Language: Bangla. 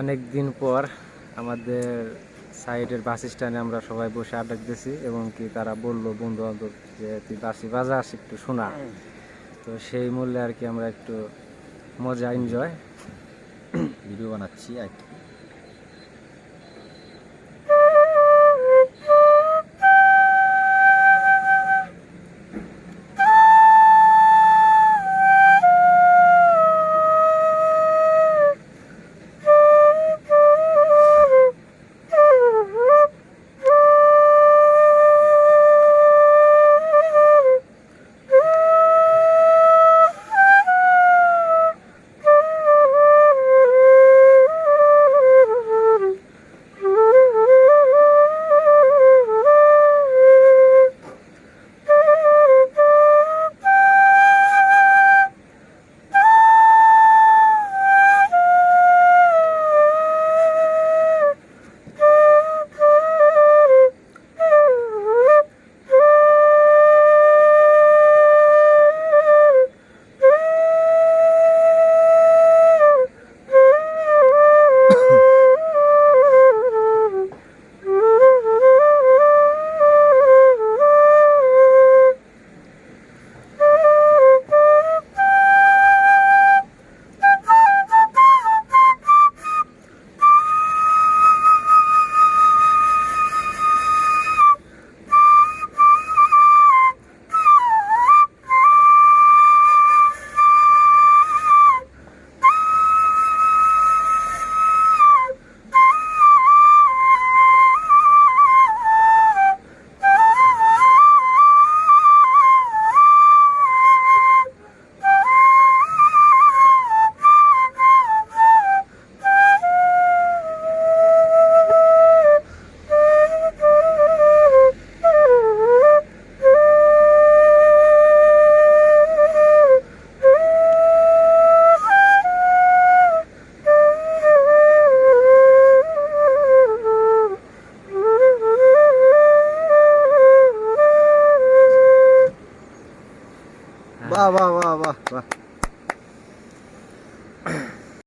অনেক দিন পর আমাদের সাইডের বাস স্ট্যান্ডে আমরা সবাই বসে আড্ডা দিয়েছি এবং কি তারা বলল বন্ধু বান্ধব যে তুই বাসি বাজাস একটু শোনা। তো সেই মূল্যে আর কি আমরা একটু মজা এনজয় ভিডিও বানাচ্ছি আর কি। Vah vah vah vah. vah.